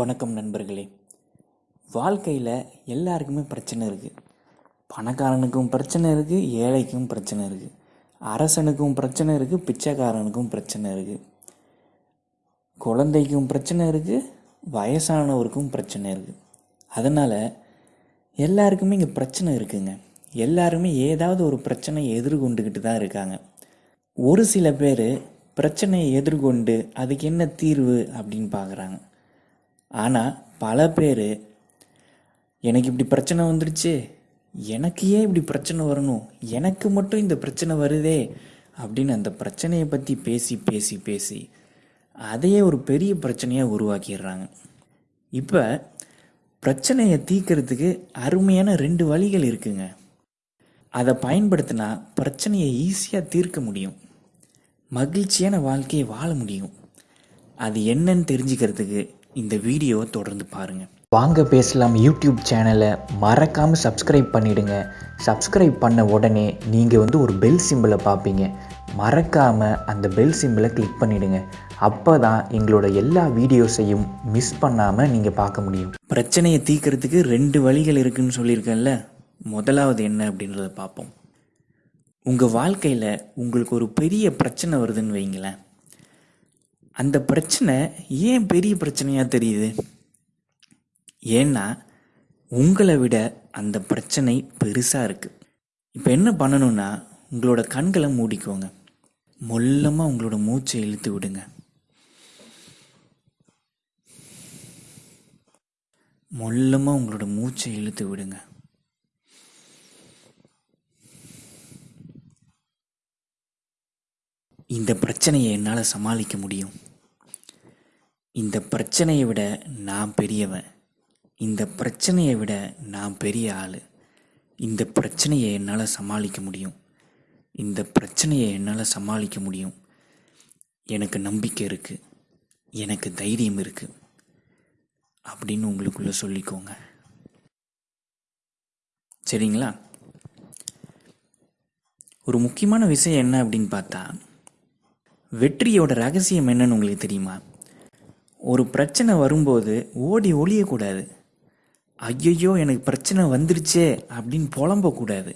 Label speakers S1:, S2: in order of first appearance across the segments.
S1: வணக்கம் நண்பர்களே. வாழ்க்கையில் எல்லாருக்குமே பிரச்சனை இருக்குது பணக்காரனுக்கும் பிரச்சனை இருக்குது ஏழைக்கும் பிரச்சனை இருக்குது அரசனுக்கும் பிரச்சனை இருக்குது பிச்சைக்காரனுக்கும் பிரச்சனை இருக்குது குழந்தைக்கும் பிரச்சனை இருக்குது வயசானவருக்கும் பிரச்சனை இருக்குது அதனால் எல்லாருக்குமே இங்கே பிரச்சனை இருக்குங்க. எல்லாருமே ஏதாவது ஒரு பிரச்சனையை எதிர்கொண்டுக்கிட்டு தான் இருக்காங்க. ஒரு சில பேர் பிரச்சனையை எதிர்கொண்டு அதுக்கு என்ன தீர்வு அப்படின்னு பார்க்குறாங்க ஆனால் பல பேர் எனக்கு இப்படி பிரச்சனை வந்துடுச்சு எனக்கு ஏன் இப்படி பிரச்சனை வரணும்? எனக்கு மட்டும் இந்த பிரச்சனை வருதே. அப்படின்னு அந்த பிரச்சனையை பற்றி பேசி பேசி பேசி அதையே ஒரு பெரிய பிரச்சனையாக உருவாக்கிடுறாங்க. இப்போ பிரச்சனையை தீர்க்கறதுக்கு அருமையான ரெண்டு வழிகள் இருக்குங்க. அதை பயன்படுத்தினா பிரச்சனையை ஈஸியாக தீர்க்க முடியும். மகிழ்ச்சியான வாழ்க்கையை வாழ முடியும். அது என்னன்னு தெரிஞ்சுக்கிறதுக்கு இந்த வீடியோவை தொடர்ந்து பாருங்கள்
S2: வாங்க பேசலாம் யூடியூப் சேனலை. மறக்காமல் சப்ஸ்கிரைப் பண்ணிடுங்க. சப்ஸ்கிரைப் பண்ண உடனே நீங்கள் வந்து ஒரு பெல் சிம்பிளை பார்ப்பீங்க. மறக்காமல் அந்த பெல் சிம்பிளை கிளிக் பண்ணிடுங்க. அப்போ தான் எங்களோட எல்லா வீடியோஸையும் மிஸ் பண்ணாமல் நீங்கள் பார்க்க முடியும்.
S1: பிரச்சனையை தீர்க்கறதுக்கு ரெண்டு வழிகள் இருக்குன்னு சொல்லியிருக்கேன்ல. முதலாவது என்ன அப்படின்றத பார்ப்போம். உங்கள் வாழ்க்கையில் உங்களுக்கு ஒரு பெரிய பிரச்சனை வருதுன்னு வைங்களேன் அந்த பிரச்சனை ஏன் பெரிய பிரச்சனையாக தெரியுது? ஏன்னா உங்களை விட அந்த பிரச்சனை பெருசாக இருக்குது இப்போ என்ன பண்ணணும்னா உங்களோட கண்களை மூடிக்கோங்க. மொல்லமாக உங்களோட மூச்சை இழுத்து விடுங்க. மொல்லமாக உங்களோட மூச்சை இழுத்து விடுங்க. இந்த பிரச்சனையை என்னால் சமாளிக்க முடியும். இந்த பிரச்சனையை விட நான் பெரியவன். இந்த பிரச்சனையை விட நான் பெரிய ஆள். இந்த பிரச்சனையை என்னால் சமாளிக்க முடியும். இந்த பிரச்சனையை என்னால் சமாளிக்க முடியும். எனக்கு நம்பிக்கை இருக்குது எனக்கு தைரியம் இருக்குது அப்படின்னு உங்களுக்குள்ளே சொல்லிக்கோங்க. சரிங்களா? ஒரு முக்கியமான விஷயம் என்ன அப்படின்னு பார்த்தா வெற்றியோட ரகசியம் என்னன்னு உங்களுக்கு தெரியுமா? ஒரு பிரச்சனை வரும்போது ஓடி ஒளியக்கூடாது. ஐயையோ எனக்கு பிரச்சனை வந்துருச்சே அப்படின்னு புலம்பக்கூடாது.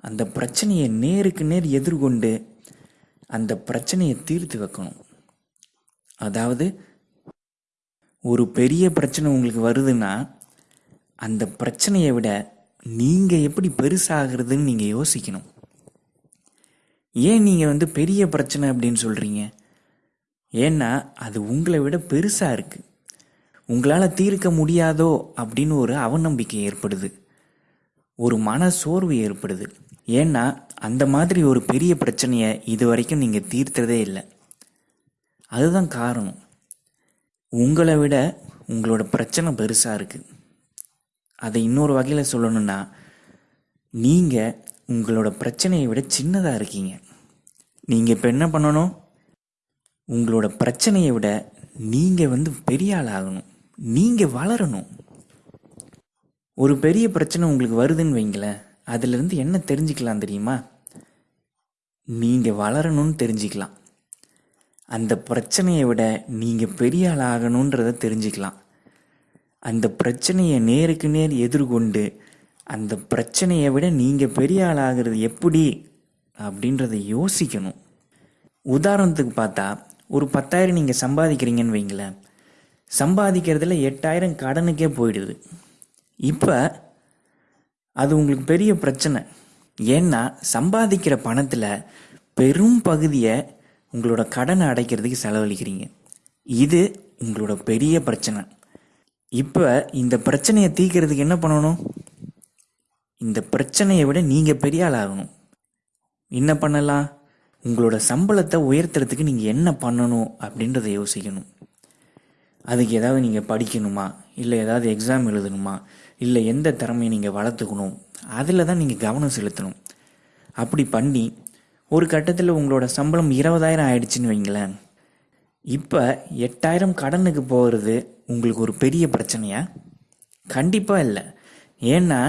S1: அந்த பிரச்சனையை நேருக்கு நேர் எதிர்கொண்டு அந்த பிரச்சனையை தீர்த்து வைக்கணும். அதாவது ஒரு பெரிய பிரச்சனை உங்களுக்கு வருதுன்னா அந்த பிரச்சனையை விட நீங்கள் எப்படி பெருசாகிறதுன்னு நீங்கள் யோசிக்கணும். ஏன் நீங்கள் வந்து பெரிய பிரச்சனை அப்படின்னு சொல்கிறீங்க ஏன்னா அது உங்களை விட பெருசாக இருக்குது உங்களால் தீர்க்க முடியாதோ அப்படின்னு ஒரு அவநம்பிக்கை ஏற்படுது. ஒரு மன சோர்வு ஏற்படுது. ஏன்னா அந்த மாதிரி ஒரு பெரிய பிரச்சனையை இது வரைக்கும் நீங்கள் தீர்த்ததே இல்லை. அதுதான் காரணம். உங்களை விட உங்களோட பிரச்சனை பெருசாக இருக்குது அதை இன்னொரு வகையில் சொல்லணும்னா நீங்கள் உங்களோட பிரச்சனையை விட சின்னதாக இருக்கீங்க. நீங்கள் இப்போ என்ன பண்ணணும்? உங்களோட பிரச்சனையை விட நீங்கள் வந்து பெரிய ஆள் ஆகணும். நீங்கள் வளரணும். ஒரு பெரிய பிரச்சனை உங்களுக்கு வருதுன்னு வைங்களேன் அதுலேருந்து என்ன தெரிஞ்சுக்கலாம் தெரியுமா? நீங்கள் வளரணும்னு தெரிஞ்சுக்கலாம். அந்த பிரச்சனையை விட நீங்கள் பெரிய ஆள் ஆகணுன்றதை தெரிஞ்சுக்கலாம். அந்த பிரச்சனையை நேருக்கு நேர் எதிர்கொண்டு அந்த பிரச்சனையை விட நீங்கள் பெரிய ஆள் ஆகிறது எப்படி அப்படின்றத யோசிக்கணும். உதாரணத்துக்கு பார்த்தா ஒரு பத்தாயிரம் நீங்கள் சம்பாதிக்கிறீங்கன்னு வைங்களேன். சம்பாதிக்கிறதுல எட்டாயிரம் கடனுக்கே போயிடுது. இப்போ அது உங்களுக்கு பெரிய பிரச்சனை. ஏன்னா சம்பாதிக்கிற பணத்தில் பெரும் பகுதியை உங்களோட கடனை அடைக்கிறதுக்கு செலவழிக்கிறீங்க. இது உங்களோட பெரிய பிரச்சனை. இப்போ இந்த பிரச்சனையை தீக்கிறதுக்கு என்ன பண்ணணும்? இந்த பிரச்சனையை விட நீங்கள் பெரிய ஆளாகணும். ஆகணும் என்ன பண்ணலாம்? உங்களோட சம்பளத்தை உயர்த்துறதுக்கு நீங்கள் என்ன பண்ணணும் அப்படின்றத யோசிக்கணும். அதுக்கு ஏதாவது நீங்கள் படிக்கணுமா? இல்லை ஏதாவது எக்ஸாம் எழுதணுமா? இல்லை எந்த திறமையை நீங்கள் வளர்த்துக்கணும்? அதில் தான் நீங்கள் கவனம் செலுத்தணும். அப்படி பண்ணி ஒரு கட்டத்தில் உங்களோட சம்பளம் இருபதாயிரம் ஆயிடுச்சுன்னு வைங்களேன். இப்போ எட்டாயிரம் கடனுக்கு போகிறது உங்களுக்கு ஒரு பெரிய பிரச்சனையா? கண்டிப்பாக இல்லை. ஏன்னா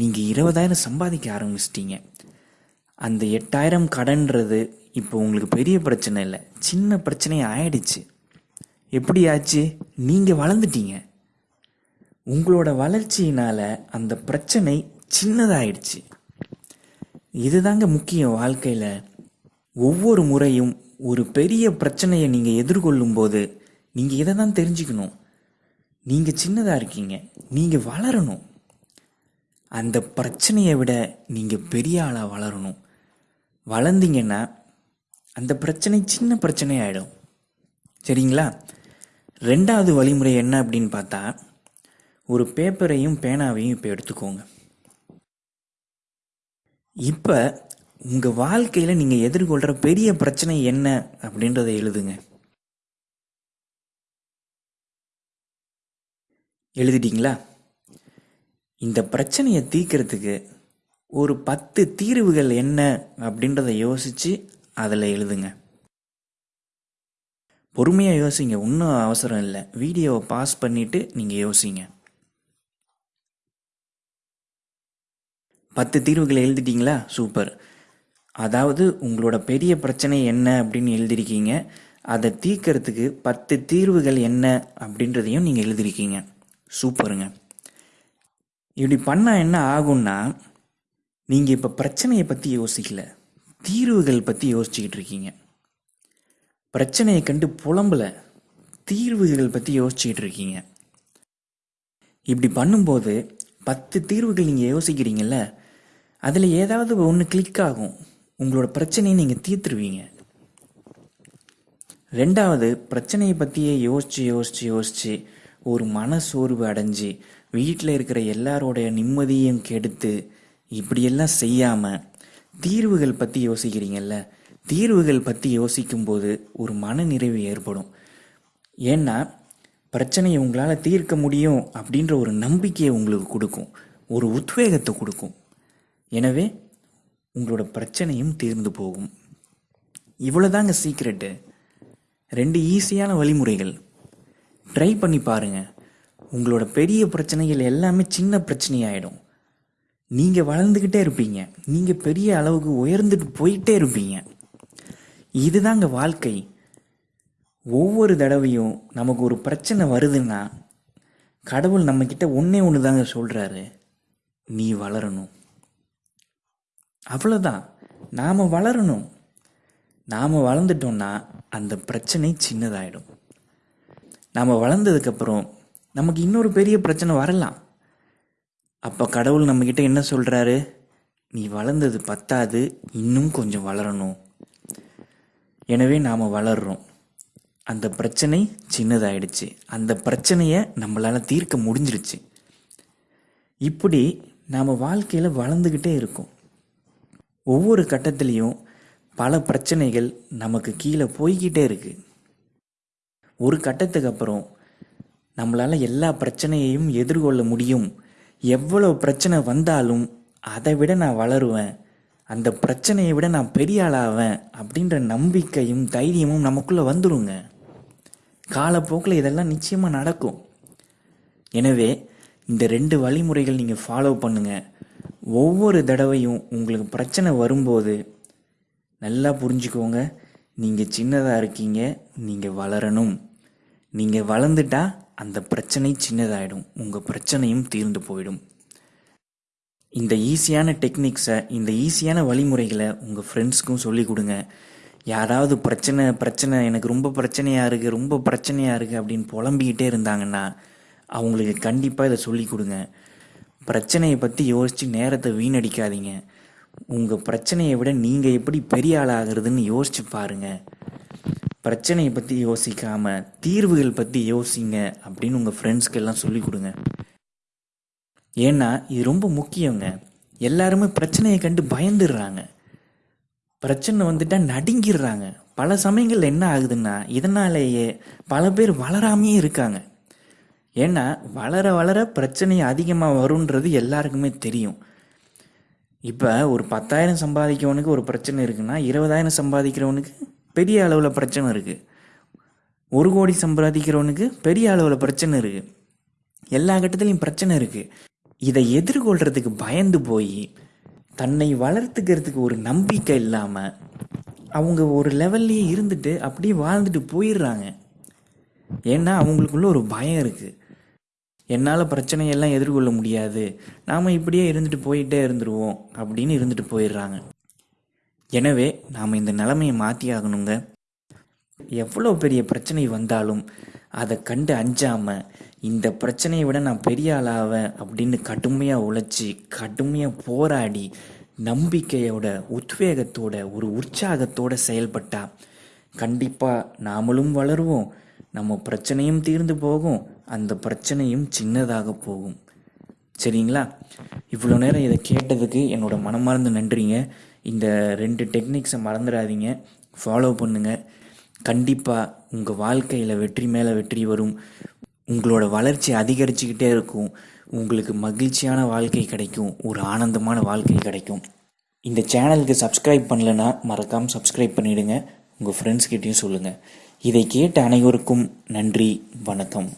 S1: நீங்கள் இருபதாயிரம் சம்பாதிக்க ஆரம்பிச்சிட்டீங்க. அந்த எட்டாயிரம் கடன்றது இப்போ உங்களுக்கு பெரிய பிரச்சனை இல்லை. சின்ன பிரச்சனை ஆயிடுச்சு. எப்படி ஆச்சு? நீங்கள் வளர்ந்துட்டீங்க. உங்களோட வளர்ச்சியினால் அந்த பிரச்சனை சின்னதாயிடுச்சு. இதுதாங்க முக்கியம் வாழ்க்கையில். ஒவ்வொரு முறையும் ஒரு பெரிய பிரச்சனையை நீங்கள் எதிர்கொள்ளும் போது நீங்கள் இதை தான் தெரிஞ்சுக்கணும். நீங்கள் சின்னதாக இருக்கீங்க. நீங்கள் வளரணும். அந்த பிரச்சனையை விட நீங்கள் பெரிய ஆளாக வளரணும். வளர்ந்தீங்கன்னா அந்த பிரச்சனை சின்ன பிரச்சனை ஆகிடும் சரிங்களா? ரெண்டாவது வழிமுறை என்ன அப்படின்னு பார்த்தா ஒரு பேப்பரையும் பேனாவையும் இப்போ எடுத்துக்கோங்க. இப்போ உங்கள் வாழ்க்கையில் நீங்கள் எதிர்கொள்கிற பெரிய பிரச்சனை என்ன அப்படின்றத எழுதுங்க. எழுதிட்டீங்களா? இந்த பிரச்சனையை தீர்க்கறதுக்கு ஒரு பத்து தீர்வுகள் என்ன அப்படின்றத யோசித்து அதில் எழுதுங்க. பொறுமையாக யோசிங்க. ஒன்றும் அவசரம் இல்லை. வீடியோவை பாஸ் பண்ணிவிட்டு நீங்கள் யோசிங்க. பத்து தீர்வுகளை எழுதிட்டீங்களா? சூப்பர். அதாவது உங்களோட பெரிய பிரச்சனை என்ன அப்படின்னு எழுதியிருக்கீங்க அதை தீர்க்கறதுக்கு பத்து தீர்வுகள் என்ன அப்படின்றதையும் நீங்கள் எழுதியிருக்கீங்க சூப்பருங்க. இப்படி பண்ணால் என்ன ஆகும்னா நீங்கள் இப்போ பிரச்சனையை பற்றி யோசிக்கல. தீர்வுகள் பற்றி யோசிச்சுக்கிட்டு இருக்கீங்க. பிரச்சனையை கண்டு புலம்பல. தீர்வுகள் பற்றி யோசிச்சுக்கிட்டு இருக்கீங்க. இப்படி பண்ணும்போது பத்து தீர்வுகள் நீங்கள் யோசிக்கிறீங்கல்ல அதில் ஏதாவது ஒன்று கிளிக் ஆகும். உங்களோட பிரச்சனையை நீங்கள் தீர்த்துருவீங்க. ரெண்டாவது பிரச்சனையை பற்றியே யோசித்து யோசித்து யோசித்து ஒரு மன சோர்வு அடைஞ்சு வீட்டில் இருக்கிற எல்லாரோடைய நிம்மதியும் கெடுத்து இப்படியெல்லாம் செய்யாமல் தீர்வுகள் பற்றி யோசிக்கிறீங்கல்ல? தீர்வுகள் பற்றி யோசிக்கும்போது ஒரு மனநிறைவு ஏற்படும். ஏன்னா பிரச்சனையை உங்களால் தீர்க்க முடியும் அப்படின்ற ஒரு நம்பிக்கையை உங்களுக்கு கொடுக்கும். ஒரு உத்வேகத்தை கொடுக்கும். எனவே உங்களோட பிரச்சனையும் தீர்ந்து போகும். இவ்வளோதாங்க சீக்ரெட்டு ரெண்டு ஈஸியான வழிமுறைகள். ட்ரை பண்ணி பாருங்கள் உங்களோட பெரிய பிரச்சனைகள் எல்லாமே சின்ன பிரச்சனையாயிடும். நீங்கள் வளர்ந்துக்கிட்டே இருப்பீங்க. நீங்கள் பெரிய அளவுக்கு உயர்ந்துட்டு போயிட்டே இருப்பீங்க. இதுதாங்க வாழ்க்கை. ஒவ்வொரு தடவையும் நமக்கு ஒரு பிரச்சனை வருதுன்னா கடவுள் நம்மக்கிட்ட ஒன்றே ஒன்று தாங்க சொல்கிறாரு நீ வளரணும். அவ்வளோதான் நாம் வளரணும். நாம் வளர்ந்துட்டோம்னா அந்த பிரச்சனை சின்னதாயிடும். நாம் வளர்ந்ததுக்கப்புறம் நமக்கு இன்னொரு பெரிய பிரச்சனை வரலாம். அப்போ கடவுள் நம்மக்கிட்ட என்ன சொல்கிறாரு நீ வளர்ந்தது பத்தாது இன்னும் கொஞ்சம் வளரணும். எனவே நாம் வளர்றோம். அந்த பிரச்சனை சின்னதாயிடுச்சு. அந்த பிரச்சனையை நம்மளால் தீர்க்க முடிஞ்சிருச்சு. இப்படி நாம் வாழ்க்கையில் வளர்ந்துக்கிட்டே இருக்கோம். ஒவ்வொரு கட்டத்துலேயும் பல பிரச்சனைகள் நமக்கு கீழே போய்கிட்டே இருக்குது ஒரு கட்டத்துக்கு அப்புறம் நம்மளால் எல்லா பிரச்சனையையும் எதிர்கொள்ள முடியும். எவ்வளோ பிரச்சனை வந்தாலும் அதை விட நான் வளருவேன். அந்த பிரச்சனையை விட நான் பெரிய ஆளாவேன் அப்படின்ற நம்பிக்கையும் தைரியமும் நமக்குள்ளே வந்துடுங்க காலப்போக்கில் இதெல்லாம் நிச்சயமாக நடக்கும். எனவே இந்த ரெண்டு வழிமுறைகள் நீங்கள் ஃபாலோ பண்ணுங்கள் ஒவ்வொரு தடவையும் உங்களுக்கு பிரச்சனை வரும்போது நல்லா புரிஞ்சுக்கோங்க. நீங்கள் சின்னதாக இருக்கீங்க நீங்கள் வளரணும். நீங்கள் வளர்ந்துட்டா அந்த பிரச்சனை சின்னதாயிடும். உங்கள் பிரச்சனையும் தீர்ந்து போயிடும். இந்த ஈஸியான டெக்னிக்ஸை இந்த ஈஸியான வழிமுறைகளை உங்கள் ஃப்ரெண்ட்ஸ்க்கும் சொல்லி கொடுங்க. யாராவது பிரச்சனை பிரச்சனை எனக்கு ரொம்ப பிரச்சனையாக இருக்குது ரொம்ப பிரச்சனையாக இருக்குது அப்படின்னு புலம்பிக்கிட்டே இருந்தாங்கன்னா அவங்களுக்கு கண்டிப்பாக இதை சொல்லி கொடுங்க. பிரச்சனையை பற்றி யோசித்து நேரத்தை வீணடிக்காதீங்க. உங்கள் பிரச்சனையை விட நீங்கள் எப்படி பெரிய ஆளாகிறதுன்னு யோசிச்சு பாருங்கள் பிரச்சனையை பற்றி யோசிக்காமல் தீர்வுகள் பற்றி யோசிங்க அப்படின்னு உங்கள் ஃப்ரெண்ட்ஸ்க்கு எல்லாம் சொல்லி கொடுங்க. ஏன்னா இது ரொம்ப முக்கியங்க. எல்லாருமே பிரச்சனையை கண்டு பயந்துடுறாங்க. பிரச்சனை வந்துட்டால் நடுங்கிடுறாங்க. பல சமயங்கள் என்ன ஆகுதுன்னா இதனாலேயே பல பேர் வளராமையே இருக்காங்க. ஏன்னா வளர வளர பிரச்சனை அதிகமாக வருன்றது எல்லாருக்குமே தெரியும். இப்போ ஒரு பத்தாயிரம் சம்பாதிக்கிறவனுக்கு ஒரு பிரச்சனை இருக்குன்னா இருபதாயிரம் சம்பாதிக்கிறவனுக்கு பெரிய அளவில் பிரச்சனை இருக்குது ஒரு கோடி சம்பாதிக்கிறவனுக்கு பெரிய அளவில் பிரச்சனை இருக்குது எல்லா கட்டத்துலையும் பிரச்சனை இருக்குது இதை எதிர்கொள்கிறதுக்கு பயந்து போய் தன்னை வளர்த்துக்கிறதுக்கு ஒரு நம்பிக்கை இல்லாமல் அவங்க ஒரு லெவல்லையே இருந்துட்டு அப்படியே வாழ்ந்துட்டு போயிடுறாங்க. ஏன்னா அவங்களுக்குள்ள ஒரு பயம் இருக்குது என்னால் பிரச்சனையெல்லாம் எதிர்கொள்ள முடியாது. நாம் இப்படியே இருந்துட்டு போயிட்டே இருந்துருவோம் அப்படின்னு இருந்துட்டு போயிடுறாங்க. எனவே நாம் இந்த நிலைமையை மாற்றி ஆகணுங்க. எவ்வளோ பெரிய பிரச்சனை வந்தாலும் அதை கண்டு அஞ்சாமல் இந்த பிரச்சனையை விட நான் பெரிய ஆளாவேன் அப்படின்னு கடுமையாக உழைச்சி கடுமையாக போராடி நம்பிக்கையோட உத்வேகத்தோட ஒரு உற்சாகத்தோட செயல்பட்டா கண்டிப்பாக நாமளும் வளருவோம். நம்ம பிரச்சனையும் தீர்ந்து போகும். அந்த பிரச்சனையும் சின்னதாக போகும். சரிங்களா? இவ்வளோ நேரம் இதை கேட்டதுக்கு என்னோட மனமார்ந்த நன்றிங்க. இந்த ரெண்டு டெக்னிக்ஸை மறந்துடாதீங்க. ஃபாலோ பண்ணுங்கள் கண்டிப்பாக உங்கள் வாழ்க்கையில் வெற்றி மேலே வெற்றி வரும். உங்களோட வளர்ச்சி அதிகரிச்சுக்கிட்டே இருக்கும். உங்களுக்கு மகிழ்ச்சியான வாழ்க்கை கிடைக்கும். ஒரு ஆனந்தமான வாழ்க்கை கிடைக்கும். இந்த சேனலுக்கு சப்ஸ்கிரைப் பண்ணலைன்னா மறக்காமல் சப்ஸ்கிரைப் பண்ணிவிடுங்க உங்கள் ஃப்ரெண்ட்ஸ்கிட்டையும் சொல்லுங்கள் இதை கேட்ட அனைவருக்கும் நன்றி. வணக்கம்.